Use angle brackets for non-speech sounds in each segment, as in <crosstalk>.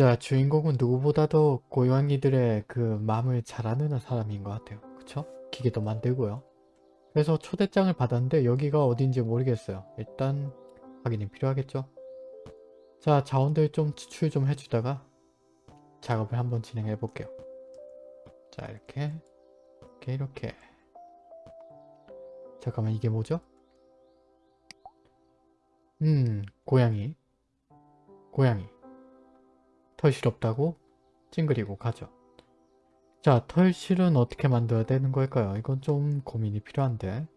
자, 주인공은 누구보다도 고양이들의 그 마음을 잘 아는 사람인 것 같아요. 그쵸? 기계도 만들고요. 그래서 초대장을 받았는데 여기가 어딘지 모르겠어요. 일단 확인이 필요하겠죠? 자, 자원들 좀 추출 좀 해주다가 작업을 한번 진행해 볼게요. 자, 이렇게 이렇게 이렇게 잠깐만 이게 뭐죠? 음, 고양이 고양이 털실 없다고 찡그리고 가죠. 자, 털실은 어떻게 만들어야 되는 걸까요? 이건 좀 고민이 필요한데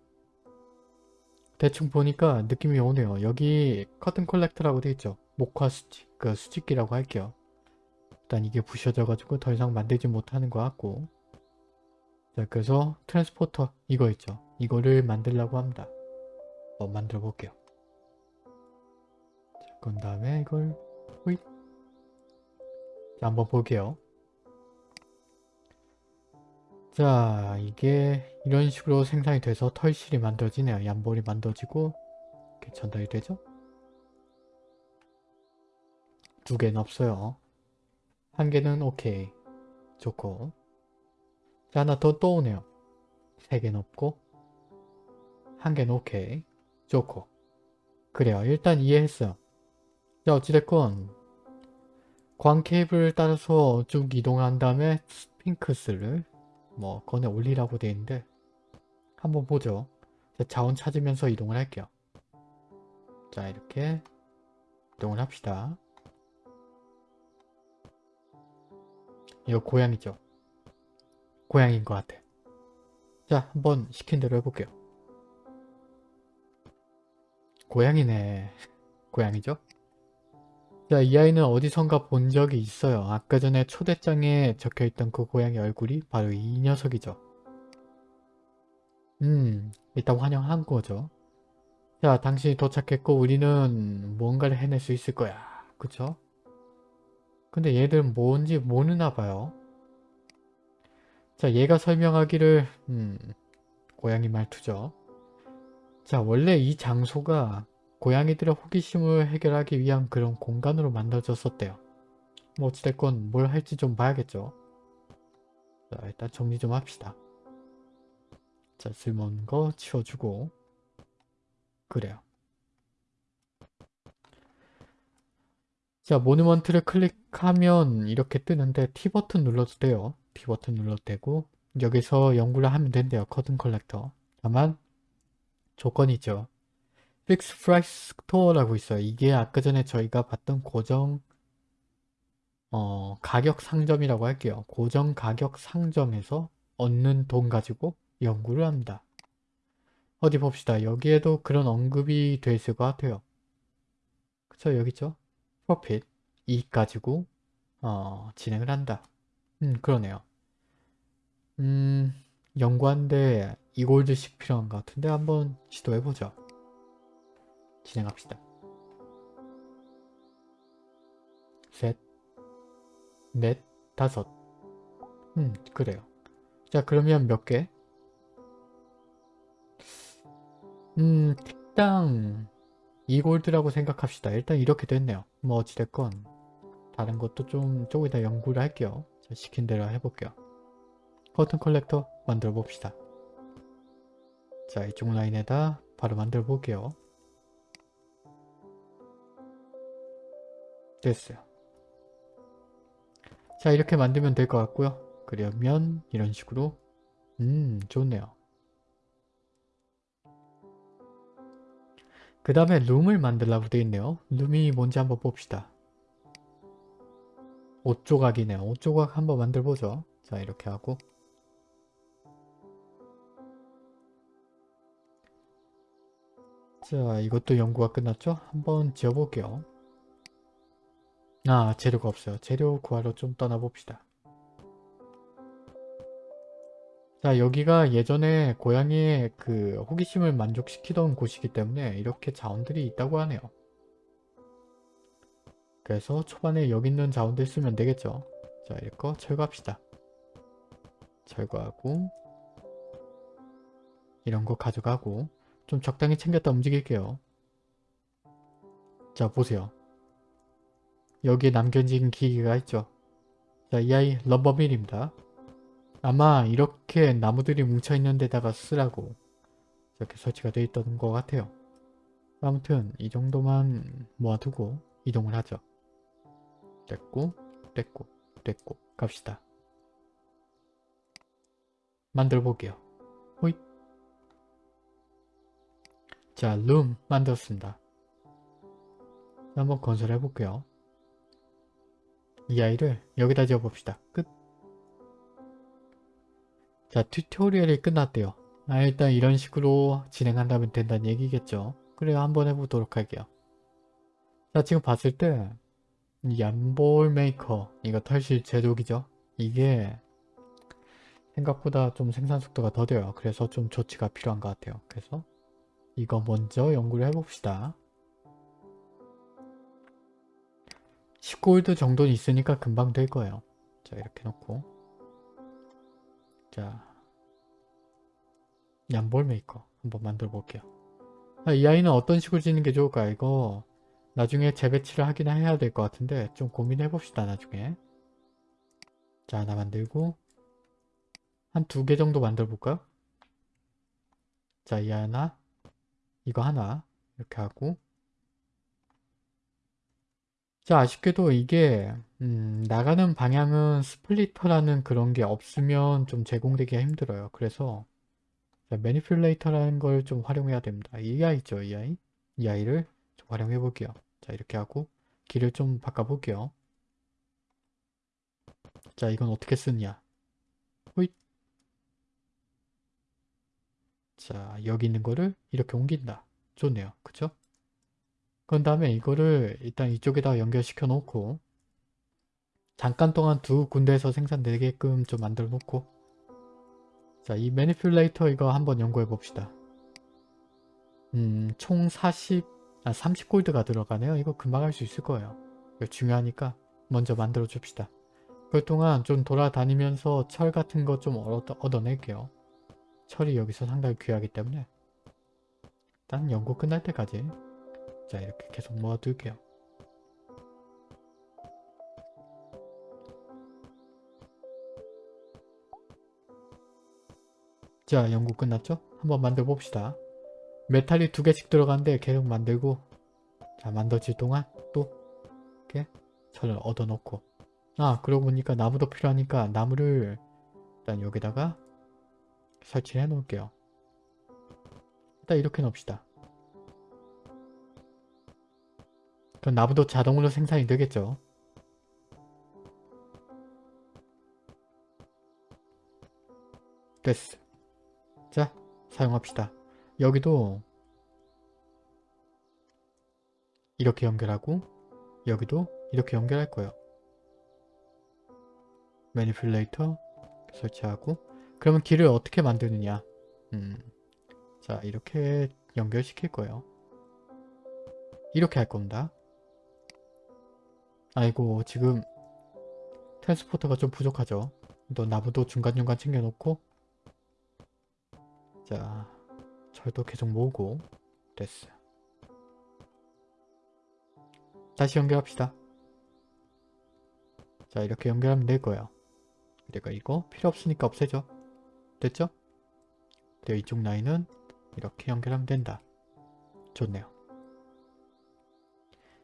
대충 보니까 느낌이 오네요. 여기 cotton collector라고 되어 있죠. 목화 수집, 그 수집기라고 할게요. 일단 이게 부셔져가지고 더 이상 만들지 못하는 것 같고 자, 그래서 transporter 이거 있죠. 이거를 만들려고 합니다. 한번 만들어 볼게요. 자, 그런 다음에 이걸 호잇 자, 한번 볼게요. 자, 이게 이런 식으로 생산이 돼서 털실이 만들어지네요. 얀볼이 만들어지고 이렇게 전달이 되죠. 두 개는 없어요. 한 개는 오케이. 좋고. 자, 하나 더 떠오네요. 세 개는 없고. 한 개는 오케이. 좋고. 그래요. 일단 이해했어요. 자, 어찌됐건 광 케이블을 따라서 쭉 이동한 다음에 스핑크스를 뭐 꺼내 올리라고 되어 있는데 한번 보죠. 자원 찾으면서 이동을 할게요. 자 이렇게 이동을 합시다. 이거 고양이죠. 고양이인 것 같아. 자 한번 시킨 대로 해볼게요. 고양이네. 고양이죠? 자, 이 아이는 어디선가 본 적이 있어요. 아까 전에 초대장에 적혀있던 그 고양이 얼굴이 바로 이 녀석이죠. 음, 일단 환영한 거죠. 자, 당신이 도착했고 우리는 뭔가를 해낼 수 있을 거야. 그쵸? 근데 얘들은 뭔지 모르나 봐요. 자, 얘가 설명하기를 음, 고양이 말투죠. 자, 원래 이 장소가 고양이들의 호기심을 해결하기 위한 그런 공간으로 만들어졌었대요. 뭐 어찌됐건 뭘 할지 좀 봐야겠죠. 자 일단 정리 좀 합시다. 자 쓸모없는 거 치워주고 그래요. 자 monument를 클릭하면 이렇게 뜨는데 T버튼 눌러도 돼요. T버튼 눌러도 되고 여기서 연구를 하면 된대요. cotton collector. 다만 조건이죠. fixed price store라고 있어요. 이게 아까 전에 저희가 봤던 고정 어, 가격 상점이라고 할게요. 고정 가격 상점에서 얻는 돈 가지고 연구를 합니다. 어디 봅시다. 여기에도 그런 언급이 돼 있을 것 같아요. 그쵸? 여기 있죠? 프로핏 이익 가지고 어, 진행을 한다. 음 그러네요. 음 연구한데 2골드씩 필요한 것 같은데 한번 시도해보죠. 진행합시다. 셋, 넷, 다섯. 음, 그래요. 자, 그러면 몇 개? 음, 택당 2골드라고 생각합시다. 일단 이렇게 됐네요. 뭐 어찌됐건 다른 것도 좀 조금 이따 연구를 할게요. 자, 시킨 대로 해볼게요. cotton collector 만들어 봅시다. 자, 이쪽 라인에다 바로 만들어 볼게요. 됐어요. 자 이렇게 만들면 될 것 같고요. 그러면 이런 식으로 음 좋네요. 그 다음에 룸을 만들라고 되어 있네요. 룸이 뭔지 한번 봅시다. 옷 조각이네요. 옷 조각 한번 만들어보죠. 자 이렇게 하고 자 이것도 연구가 끝났죠? 한번 지어볼게요. 아 재료가 없어요. 재료 구하러 좀 떠나봅시다. 자 여기가 예전에 고양이의 그 호기심을 만족시키던 곳이기 때문에 이렇게 자원들이 있다고 하네요. 그래서 초반에 여기 있는 자원들 쓰면 되겠죠. 자 이거 철거합시다. 철거하고 이런 거 가져가고 좀 적당히 챙겼다 움직일게요. 자 보세요. 여기에 남겨진 기기가 있죠. 자, 이 아이 럼버밀입니다. 아마 이렇게 나무들이 뭉쳐있는 데다가 쓰라고 이렇게 설치가 되어 있던 것 같아요. 아무튼 이 정도만 모아두고 이동을 하죠. 됐고 됐고 됐고 갑시다. 만들어 볼게요. 호잇 자, loom 만들었습니다. 한번 건설해 볼게요. 이 아이를 여기다 지어봅시다. 끝. 자, tutorial이 끝났대요. 아, 일단 이런 식으로 진행한다면 된다는 얘기겠죠. 그래요, 한번 해보도록 할게요. 자, 지금 봤을 때 yarn ball maker, 이거 털실 제작이죠. 이게 생각보다 좀 생산 속도가 더뎌요. 그래서 좀 조치가 필요한 것 같아요. 그래서 이거 먼저 연구를 해봅시다. 10골드 정도는 있으니까 금방 될 거예요. 자 이렇게 놓고 자 yarn ball maker 한번 만들어 볼게요. 아, 이 아이는 어떤 식으로 짓는 게 좋을까 이거 나중에 재배치를 하긴 해야 될 것 같은데 좀 고민해 봅시다 나중에 자 하나 만들고 한 두 개 정도 만들어 볼까요? 자이 하나 이거 하나 이렇게 하고 자 아쉽게도 이게 음, 나가는 방향은 splitter라는 그런 게 없으면 좀 제공되기가 힘들어요. 그래서 manipulator라는 걸 좀 활용해야 됩니다. 이 아이 있죠 이 아이 이 아이를 좀 활용해 볼게요. 자 이렇게 하고 길을 좀 바꿔 볼게요. 자 이건 어떻게 쓰냐 호잇 자 여기 있는 거를 이렇게 옮긴다. 좋네요. 그쵸? 그런 다음에 이거를 일단 이쪽에다 연결시켜 놓고 잠깐 동안 두 군데에서 생산되게끔 좀 만들어 놓고 자 이 매니플레이터 이거 한번 연구해 봅시다. 음, 총 40, 아 30골드가 들어가네요. 이거 금방 할 수 있을 거예요. 이거 중요하니까 먼저 만들어 줍시다. 그동안 좀 돌아다니면서 철 같은 거 좀 얻어, 얻어낼게요. 철이 여기서 상당히 귀하기 때문에 일단 연구 끝날 때까지 자 이렇게 계속 모아둘게요. 자 연구 끝났죠? 한번 만들어 봅시다. 메탈이 두 개씩 들어가는데 계속 만들고 자 만들어질 동안 또 이렇게 철을 얻어놓고 아 그러고 보니까 나무도 필요하니까 나무를 일단 여기다가 설치해 놓을게요. 일단 이렇게 놓읍시다. 그럼 나무도 자동으로 생산이 되겠죠. 됐어. 자, 사용합시다. 여기도 이렇게 연결하고 여기도 이렇게 연결할 거예요. 매니플레이터 설치하고 그러면 길을 어떻게 만드느냐 음, 자 이렇게 연결시킬 거예요. 이렇게 할 겁니다. 아이고 지금 트랜스포터가 좀 부족하죠. 또 나무도 중간중간 챙겨놓고 자 철도 계속 모으고 됐어. 다시 연결합시다. 자 이렇게 연결하면 될 거예요. 내가 이거 필요 없으니까 없애죠. 됐죠? 그리고 이쪽 라인은 이렇게 연결하면 된다. 좋네요.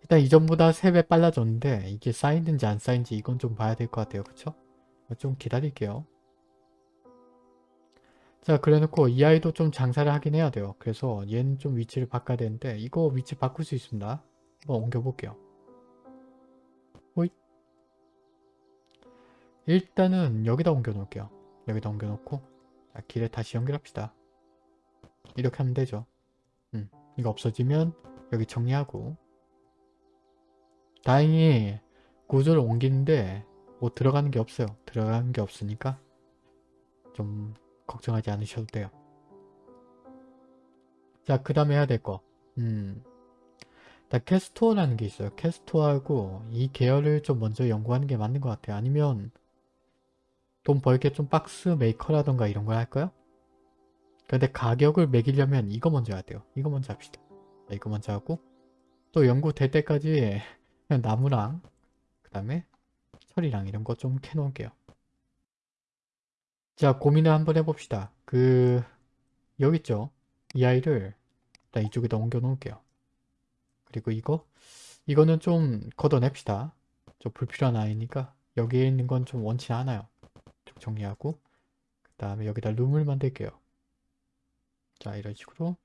일단 이전보다 3배 빨라졌는데 이게 쌓이는지 안 쌓이는지 이건 좀 봐야 될 것 같아요. 그쵸? 좀 기다릴게요. 자 그래놓고 이 아이도 좀 장사를 하긴 해야 돼요. 그래서 얘는 좀 위치를 바꿔야 되는데 이거 위치 바꿀 수 있습니다. 한번 옮겨볼게요. 호잇 일단은 여기다 옮겨 놓을게요. 여기다 옮겨 놓고 자, 길에 다시 연결합시다. 이렇게 하면 되죠. 음, 이거 없어지면 여기 정리하고 다행히 구조를 옮기는데 뭐 들어가는 게 없어요. 들어가는 게 없으니까 좀 걱정하지 않으셔도 돼요. 자, 그 다음에 해야 될 거. 음. 캐스토어라는 게 있어요. 캐스토어하고 이 계열을 좀 먼저 연구하는 게 맞는 것 같아요. 아니면 돈 벌게 좀 박스 메이커라던가 이런 걸 할까요? 근데 가격을 매기려면 이거 먼저 해야 돼요. 이거 먼저 합시다. 이거 먼저 하고 또 연구 될 때까지 그냥 나무랑 그 다음에 철이랑 이런 거 좀 캐놓을게요. 자 고민을 한번 해봅시다. 그 여기 있죠? 이 아이를 일단 이쪽에다 옮겨 놓을게요. 그리고 이거 이거는 좀 걷어냅시다. 좀 불필요한 아이니까 여기에 있는 건 좀 원치 않아요. 좀 정리하고 그 다음에 여기다 룸을 만들게요. 자 이런 식으로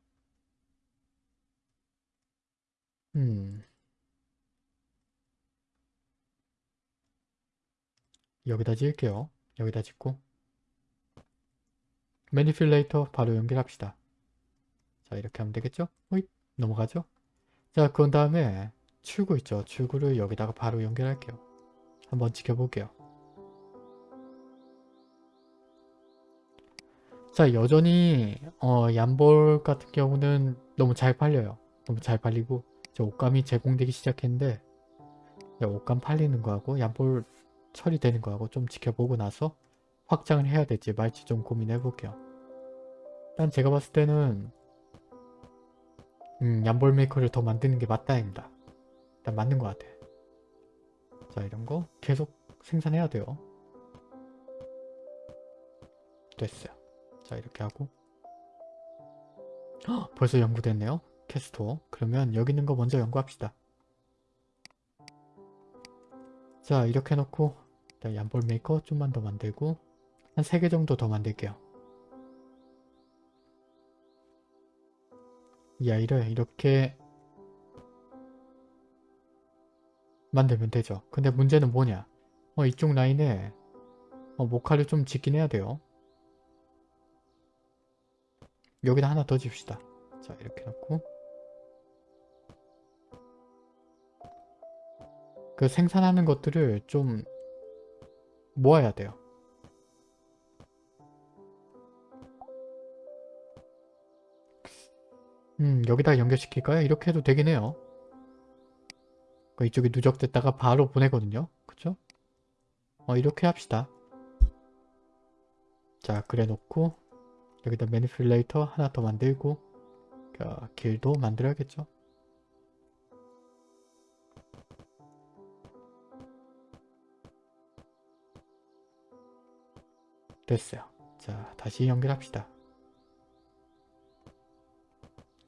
음 여기다 지을게요. 여기다 짓고 매니필레이터 바로 연결합시다. 자 이렇게 하면 되겠죠? 호잇 넘어가죠? 자 그런 다음에 출구 있죠? 출구를 여기다가 바로 연결할게요. 한번 지켜볼게요. 자 여전히 어, 얀볼 같은 경우는 너무 잘 팔려요. 너무 잘 팔리고 저 옷감이 제공되기 시작했는데 옷감 팔리는 거하고 얀볼 처리되는 거하고 좀 지켜보고 나서 확장을 해야 될지 말지 좀 고민해 볼게요. 일단 제가 봤을 때는 음, yarn ball maker를 더 만드는 게 맞다입니다. 일단 맞는 것 같아. 자 이런 거 계속 생산해야 돼요. 됐어요. 자 이렇게 하고 헉, 벌써 연구됐네요. cat store. 그러면 여기 있는 거 먼저 연구합시다. 자 이렇게 해놓고 일단 yarn ball maker 좀만 더 만들고 한 3개 정도 더 만들게요. 이 아이를 이렇게 만들면 되죠. 근데 문제는 뭐냐? 어, 이쪽 라인에 어, 모카를 좀 짓긴 해야 돼요. 여기다 하나 더 줍시다. 자 이렇게 놓고 그 생산하는 것들을 좀 모아야 돼요. 음 여기다 연결시킬까요? 이렇게 해도 되긴 해요. 그 이쪽에 누적됐다가 바로 보내거든요. 그쵸? 어 이렇게 합시다. 자 그래 놓고 여기다 매니플레이터 하나 더 만들고 어, 길도 만들어야겠죠. 됐어요. 자 다시 연결합시다.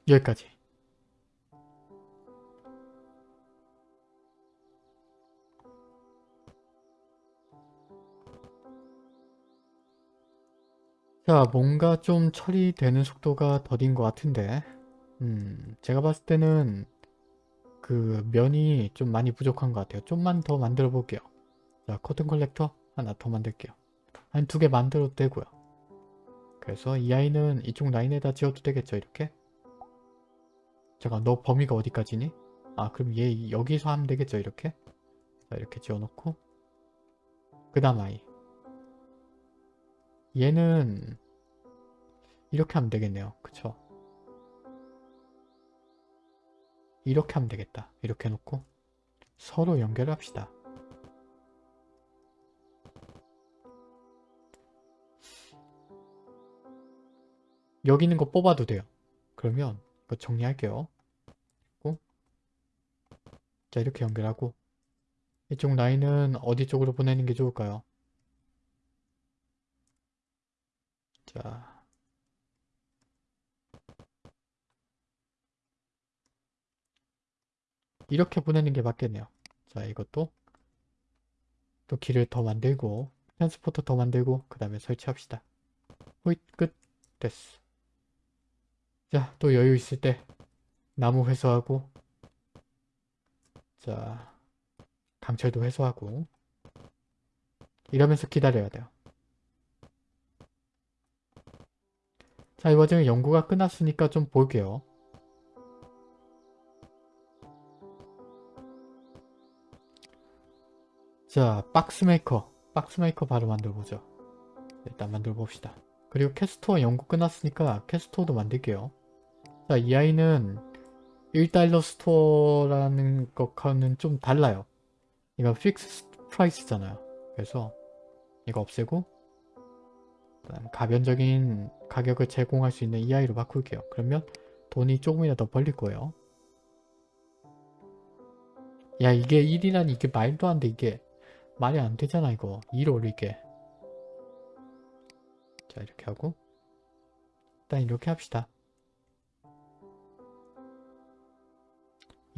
여기까지. 자 뭔가 좀 처리되는 속도가 더딘 것 같은데 음 제가 봤을 때는 그 면이 좀 많이 부족한 것 같아요. 좀만 더 만들어 볼게요. 자 cotton collector 하나 더 만들게요. 한 두 개 만들어도 되고요. 그래서 이 아이는 이쪽 라인에다 지어도 되겠죠 이렇게? 잠깐 너 범위가 어디까지니? 아 그럼 얘 여기서 하면 되겠죠 이렇게? 자 이렇게 지어놓고 그 다음 아이 얘는 이렇게 하면 되겠네요. 그쵸? 이렇게 하면 되겠다. 이렇게 해놓고 서로 연결합시다. 여기 있는 거 뽑아도 돼요. 그러면 이거 정리할게요. 자 이렇게 연결하고 이쪽 라인은 어디 쪽으로 보내는 게 좋을까요? 자 이렇게 보내는 게 맞겠네요. 자 이것도 또 길을 더 만들고 트랜스포터 더 만들고 그 다음에 설치합시다. 호잇 끝 됐어. 자 또 여유 있을 때 나무 회수하고 자 강철도 회수하고 이러면서 기다려야 돼요. 자, 이 과정에 연구가 끝났으니까 좀 볼게요. 자, box maker. Box maker 바로 만들어보죠. 일단 만들어봅시다. 그리고 cat store 연구 끝났으니까 캐스토어도 만들게요. 자, 이 아이는 1 dollar store라는 것과는 좀 달라요. 이거 fixed price잖아요. 그래서 이거 없애고 가변적인 가격을 제공할 수 있는 아이로 바꿀게요. 그러면 돈이 조금이라도 벌릴 거예요. 야 이게 1이란 이게 말도 안 돼 이게 말이 안 되잖아 이거 2로 이게 자 이렇게 하고 일단 이렇게 합시다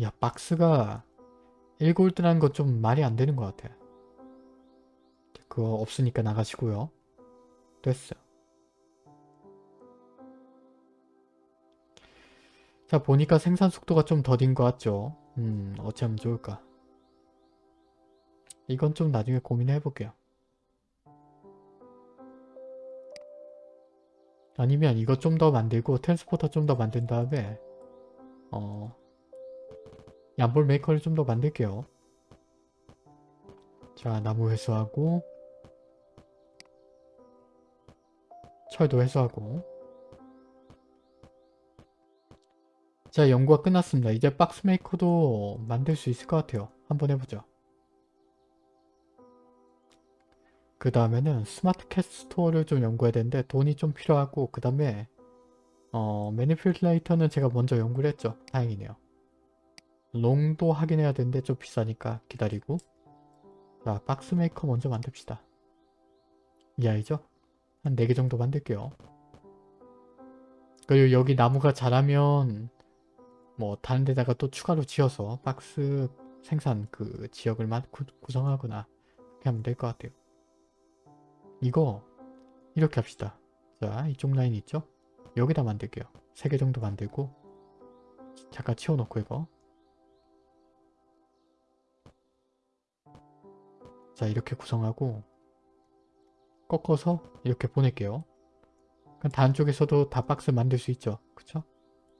야 박스가 1골드라는 거 좀 말이 안 되는 것 같아. 그거 없으니까 나가시고요. 됐어. 자 보니까 생산 속도가 좀 더딘 것 같죠? 음 어찌하면 좋을까? 이건 좀 나중에 고민해 볼게요. 아니면 이거 좀 더 만들고 transporter 좀 더 만든 다음에 어 yarn ball maker를 좀 더 만들게요 자 나무 회수하고 철도 회수하고 자 연구가 끝났습니다. 이제 box maker도 만들 수 있을 것 같아요. 한번 해보죠. 그 다음에는 smart cat store를 좀 연구해야 되는데 돈이 좀 필요하고 그 다음에 어 manipulator는 제가 먼저 연구를 했죠. 다행이네요. 롱도 확인해야 되는데 좀 비싸니까 기다리고 자 box maker 먼저 만듭시다. 이 아이죠? 한 4개 정도 만들게요. 그리고 여기 나무가 자라면 뭐 다른 데다가 또 추가로 지어서 박스 생산 그 지역을 구성하거나 그렇게 하면 될 것 같아요. 이거 이렇게 합시다. 자 이쪽 라인 있죠? 여기다 만들게요. 3개 정도 만들고 잠깐 치워놓고 이거 자 이렇게 구성하고 꺾어서 이렇게 보낼게요. 그럼 다른 쪽에서도 다 박스 만들 수 있죠. 그쵸?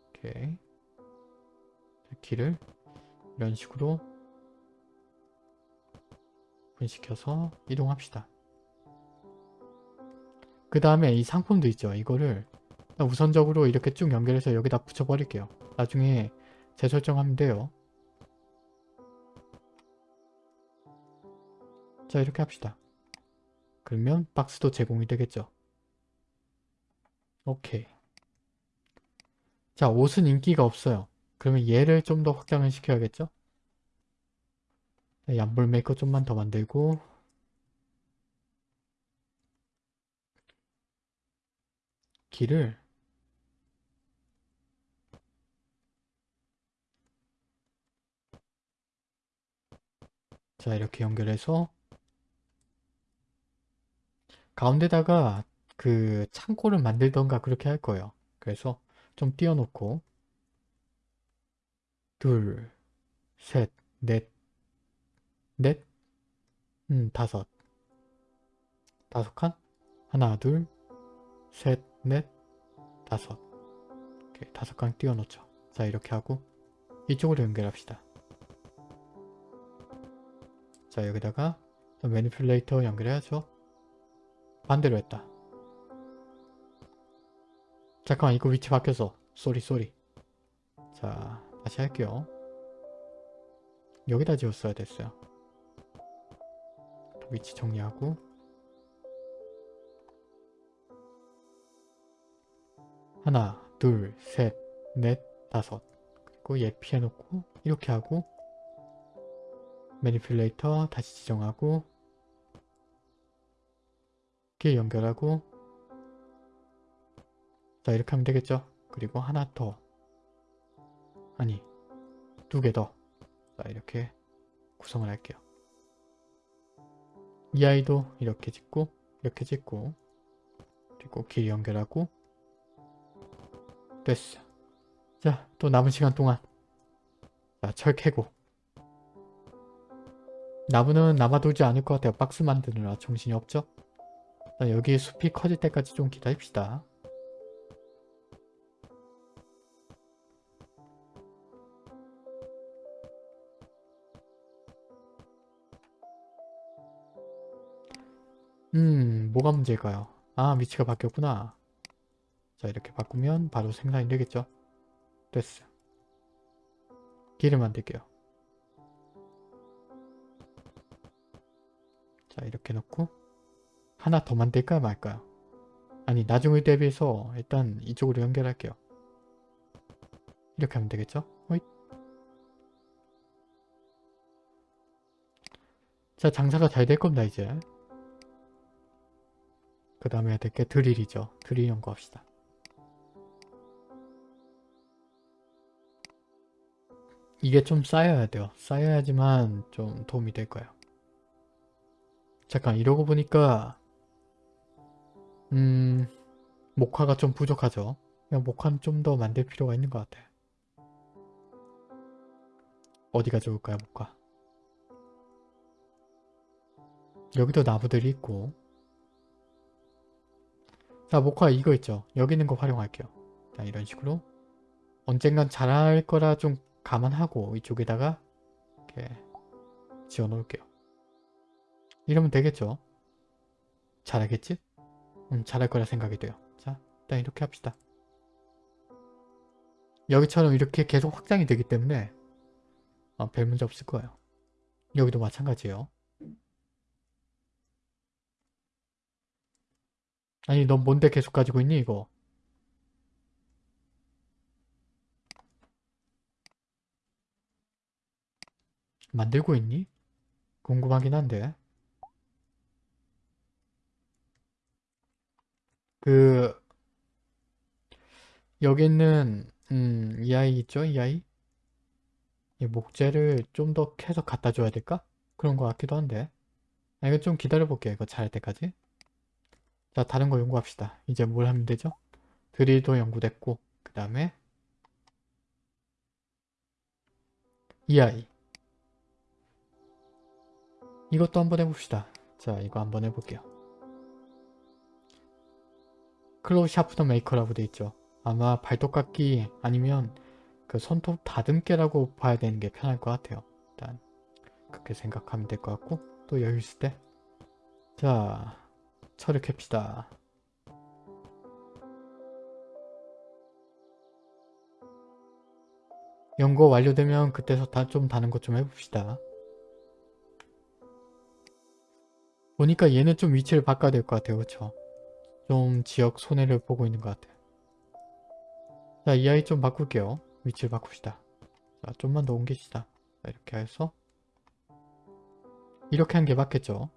오케이. 길을 이런 식으로 분시켜서 이동합시다. 그 다음에 이 상품도 있죠. 이거를 우선적으로 이렇게 쭉 연결해서 여기다 붙여버릴게요. 나중에 재설정하면 돼요. 자 이렇게 합시다. 그러면 박스도 제공이 되겠죠. 오케이. 자 옷은 인기가 없어요. 그러면 얘를 좀 더 확장을 시켜야겠죠? yarn ball maker 좀만 더 만들고 길을 자 이렇게 연결해서 가운데다가 그 창고를 만들던가 그렇게 할 거예요. 그래서 좀 띄워놓고 둘, 셋, 넷, 넷, 음, 다섯. 다섯 칸? 하나, 둘, 셋, 넷, 다섯. 이렇게 다섯 칸 띄워놓죠. 자, 이렇게 하고 이쪽으로 연결합시다. 자, 여기다가 manipulator 연결해야죠. 반대로 했다. 잠깐만, 이거 위치 바뀌어서. sorry, sorry. 자, 다시 할게요. 여기다 지었어야 됐어요. 위치 정리하고 하나, 둘, 셋, 넷, 다섯 그리고 얘 피해놓고 이렇게 하고 매니플레이터 다시 지정하고 길 연결하고 자 이렇게 하면 되겠죠? 그리고 하나 더. 아니 두 개 더. 자 이렇게 구성을 할게요. 이 아이도 이렇게 짓고 이렇게 짓고 그리고 길 연결하고 됐어. 자 또 남은 시간 동안. 자철 캐고. 나무는 남아돌지 않을 것 같아요. 박스 만드느라 정신이 없죠? 자 여기 숲이 커질 때까지 좀 기다립시다 음 뭐가 문제일까요? 아 위치가 바뀌었구나. 자 이렇게 바꾸면 바로 생산이 되겠죠? 됐어. 길을 만들게요. 자 이렇게 놓고 하나 더 만들까요 말까요? 아니 나중을 대비해서 일단 이쪽으로 연결할게요. 이렇게 하면 되겠죠? 호잇. 자 장사가 잘 될 겁니다 이제. 그 다음에 해야 될게 드릴이죠. 드릴 연구합시다. 이게 좀 쌓여야 돼요. 쌓여야지만 좀 도움이 될 거예요. 잠깐 이러고 보니까 음... 목화가 좀 부족하죠. 그냥 목화는 좀 더 만들 필요가 있는 것 같아. 어디가 좋을까요, 목화? 여기도 나무들이 있고 자, 목화 이거 있죠. 여기 있는 거 활용할게요. 자, 이런 식으로 언젠간 자랄 거라 좀 감안하고 이쪽에다가 이렇게 지어 놓을게요. 이러면 되겠죠? 잘하겠지? 음, 잘할 거라 생각이 돼요. 자, 일단 이렇게 합시다. 여기처럼 이렇게 계속 확장이 되기 때문에 어, 별 문제 없을 거예요. 여기도 마찬가지예요. 아니 넌 뭔데 계속 가지고 있니 이거? 만들고 있니? 궁금하긴 한데 그 여기 있는 음, 이 아이 있죠? 이 아이? 이 목재를 좀더 캐서 갖다 줘야 될까? 그런 것 같기도 한데 아, 이거 좀 기다려 볼게요 이거 잘할 때까지 자 다른 거 연구합시다 이제 뭘 하면 되죠? 드릴도 연구됐고 그 다음에 이 아이 이것도 한번 해봅시다 자 이거 한번 해볼게요 claw sharpener maker라고 돼 있죠 아마 발톱깎기 아니면 그 손톱 다듬개라고 봐야 되는 게 편할 것 같아요 일단 그렇게 생각하면 될 것 같고 또 여유 있을 때 자 철을 캡시다. 연구 완료되면 그때서 다 좀 다는 것좀 해봅시다. 보니까 얘는 좀 위치를 바꿔야 될 것 같아요. 그쵸? 좀 지역 손해를 보고 있는 것 같아요. 자, 이 아이 좀 바꿀게요. 위치를 바꿉시다. 자, 좀만 더 옮깁시다. 자, 이렇게 해서 이렇게 한 게 맞겠죠?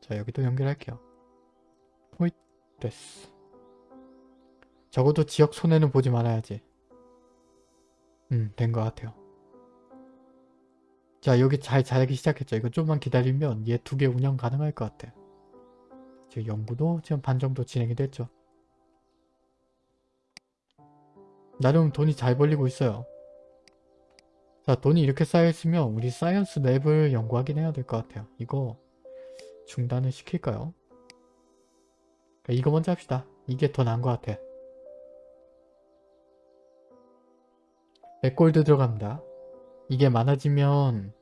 자, 여기도 연결할게요. 호잇 됐어 적어도 지역 손해는 보지 말아야지 음 된 것 같아요 자 여기 잘 자라기 시작했죠 이거 좀만 기다리면 얘 두 개 운영 가능할 것 같아 지금 연구도 지금 반 정도 진행이 됐죠 나름 돈이 잘 벌리고 있어요 자 돈이 이렇게 쌓여있으면 우리 Science Lab을 연구하긴 해야 될 것 같아요 이거 중단을 시킬까요? 이거 먼저 합시다. 이게 더 나은 것 같아. 100골드 들어갑니다. 이게 많아지면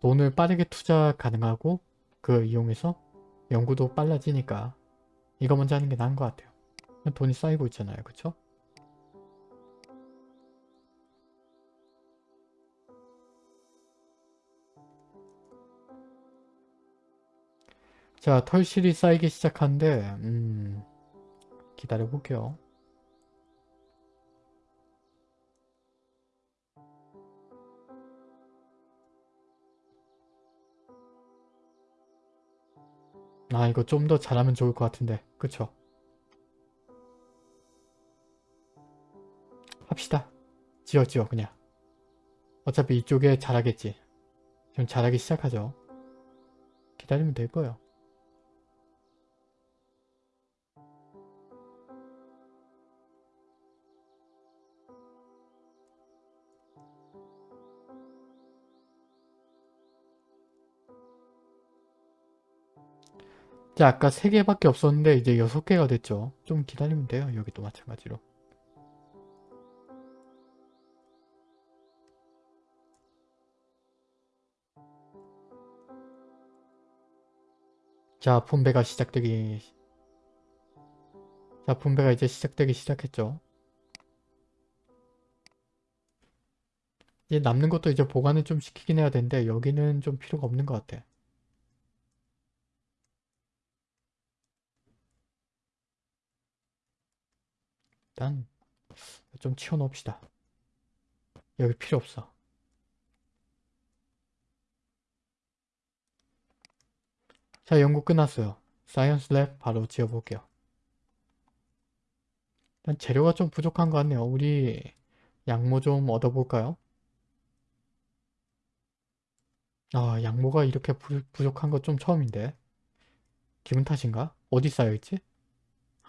돈을 빠르게 투자 가능하고 그 이용해서 연구도 빨라지니까 이거 먼저 하는 게 나은 것 같아요. 돈이 쌓이고 있잖아요. 그쵸? 자, 털실이 쌓이기 시작한데 음, 기다려 볼게요. 아 이거 좀 더 잘하면 좋을 것 같은데 그쵸? 합시다. 지어 지어 그냥. 어차피 이쪽에 잘하겠지. 지금 잘하기 시작하죠. 기다리면 될 거예요. 자 아까 3개밖에 없었는데 이제 6개가 됐죠. 좀 기다리면 돼요. 여기도 마찬가지로. 자 분배가 시작되기 자 분배가 이제 시작되기 시작했죠. 이제 남는 것도 이제 보관을 좀 시키긴 해야 되는데 여기는 좀 필요가 없는 것 같아. 일단 좀 치워놓읍시다. 여기 필요 없어. 자 연구 끝났어요. Science Lab 바로 지어볼게요. 일단 재료가 좀 부족한 것 같네요. 우리 양모 좀 얻어볼까요? 아 양모가 이렇게 부, 부족한 거 좀 처음인데 기분 탓인가? 어디 쌓여있지?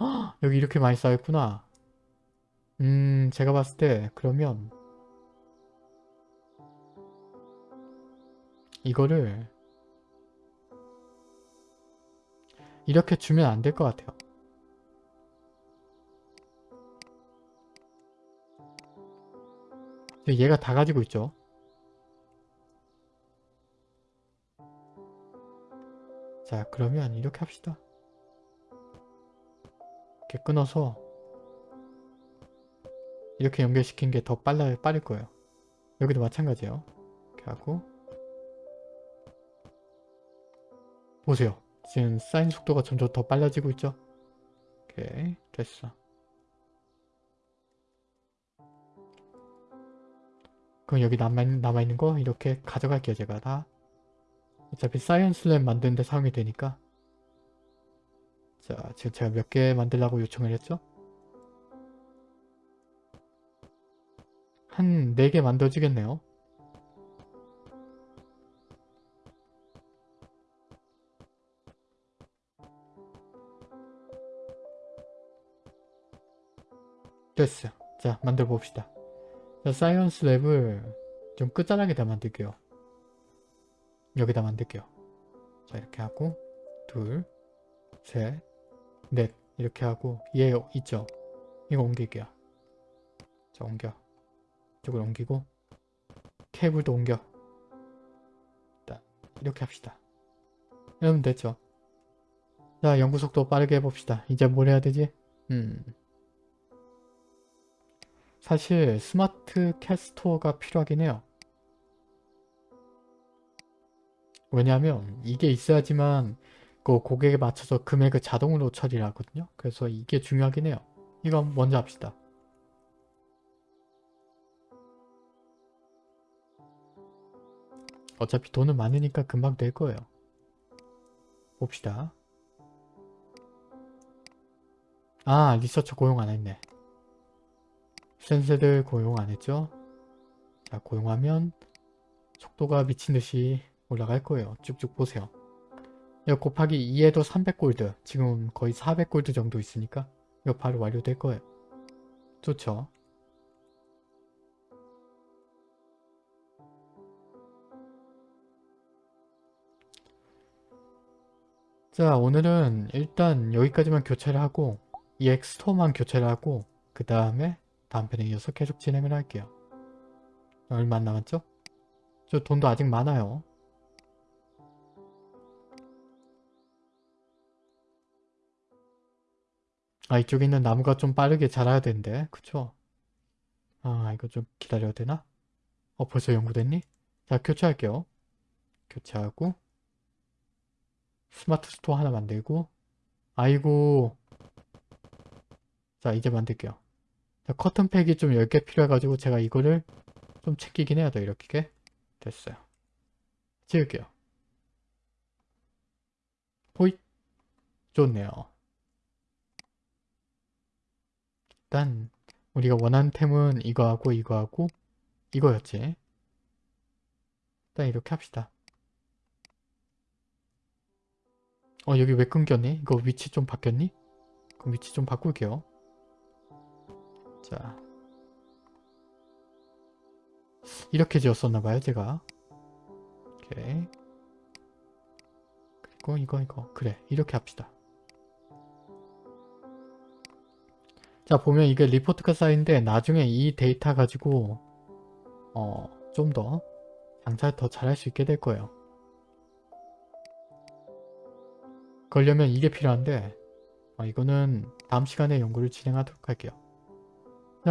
헉, <gasps> 여기 이렇게 많이 쌓여있구나. 음 제가 봤을 때 그러면 이거를 이렇게 주면 안 될 것 같아요. 얘가 다 가지고 있죠. 자 그러면 이렇게 합시다. 이렇게 끊어서 이렇게 연결시킨 게 더 빨라 빠를 거예요. 여기도 마찬가지예요. 이렇게 하고 보세요. 지금 쌓인 속도가 점점 더 빨라지고 있죠? 오케이 됐어. 그럼 여기 남아있는, 남아있는 거 이렇게 가져갈게요 제가 다. 어차피 Science Lab 만드는데 사용이 되니까 자 지금 제가 몇 개 만들라고 요청을 했죠? 한 4개 만들어지겠네요. 됐어요. 자 만들어 봅시다. 자 Science Lab을 좀 끝자락에다 만들게요. 여기다 만들게요. 자 이렇게 하고 둘, 셋, 넷 이렇게 하고 얘 있죠? 이거 옮길게요. 자 옮겨. 이쪽으로 옮기고 케이블도 옮겨. 이렇게 합시다. 이러면 됐죠? 자 연구 속도 빠르게 해봅시다. 이제 뭘 해야 되지? 음 사실 스마트 캐스토어가 필요하긴 해요. 왜냐하면 이게 있어야지만 그 고객에 맞춰서 금액을 자동으로 처리를 하거든요. 그래서 이게 중요하긴 해요. 이건 먼저 합시다. 어차피 돈은 많으니까 금방 될 거예요. 봅시다. 아 리서처 고용 안 했네. 센세들 고용 안 했죠? 자 고용하면 속도가 미친듯이 올라갈 거예요. 쭉쭉 보세요. 이거 곱하기 2에도 300골드 지금 거의 400골드 정도 있으니까 이거 바로 완료될 거예요. 좋죠? 자 오늘은 일단 여기까지만 교체를 하고 EX 스토어만 교체를 하고 그 다음에 다음 편에 이어서 계속 진행을 할게요. 얼마 안 남았죠? 저 돈도 아직 많아요. 아 이쪽에 있는 나무가 좀 빠르게 자라야 되는데 그쵸? 아 이거 좀 기다려야 되나? 어 벌써 연구됐니? 자 교체할게요. 교체하고 Smart Store 하나 만들고 아이고 자 이제 만들게요. 자, 커튼팩이 좀 10개 필요해가지고 제가 이거를 좀 챙기긴 해야 돼 이렇게 됐어요. 지을게요. 호잇 좋네요. 일단 우리가 원하는 템은 이거하고 이거하고 이거였지. 일단 이렇게 합시다. 어 여기 왜 끊겼니? 이거 위치 좀 바뀌었니? 그럼 위치 좀 바꿀게요. 자 이렇게 지었었나봐요 제가 오케이 그리고 이거 이거 그래 이렇게 합시다 자 보면 이게 리포트가 쌓인데 나중에 이 데이터 가지고 어 좀 더 장사를 더 잘할 수 있게 될 거예요 그러려면 이게 필요한데 어, 이거는 다음 시간에 연구를 진행하도록 할게요